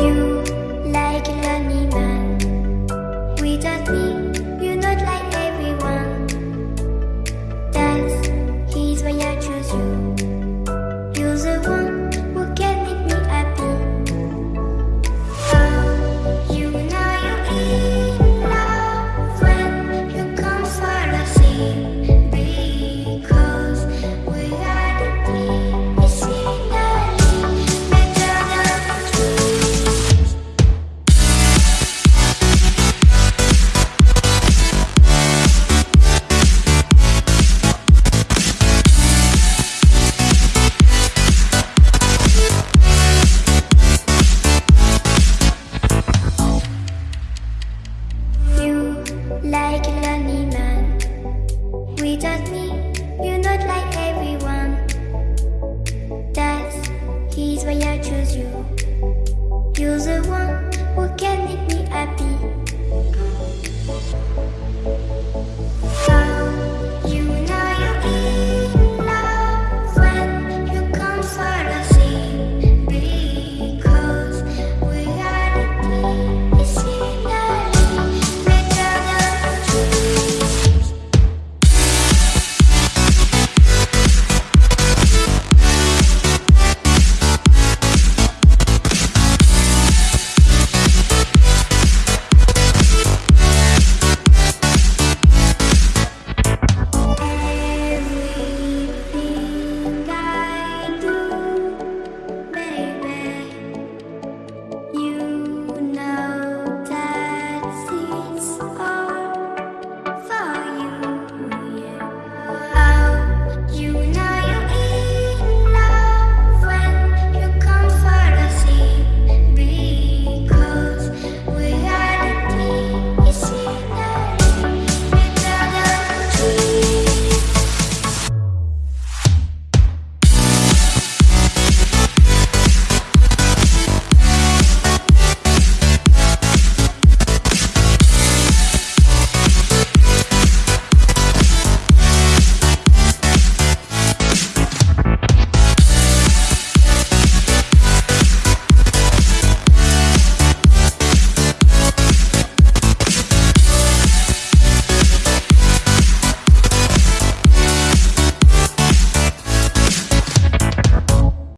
you why I choose you. You're the one who can make